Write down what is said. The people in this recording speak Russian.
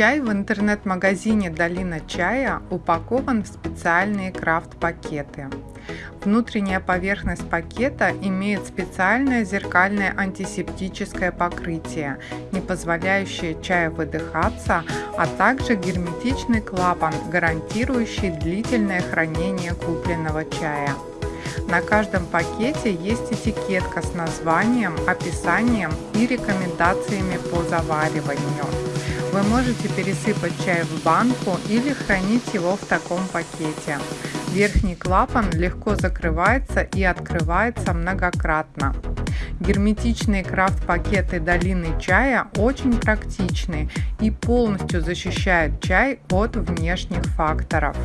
Чай в интернет-магазине «Долина чая» упакован в специальные крафт-пакеты. Внутренняя поверхность пакета имеет специальное зеркальное антисептическое покрытие, не позволяющее чаю выдыхаться, а также герметичный клапан, гарантирующий длительное хранение купленного чая. На каждом пакете есть этикетка с названием, описанием и рекомендациями по завариванию. Вы можете пересыпать чай в банку или хранить его в таком пакете. Верхний клапан легко закрывается и открывается многократно. Герметичные крафт-пакеты долины чая очень практичны и полностью защищают чай от внешних факторов.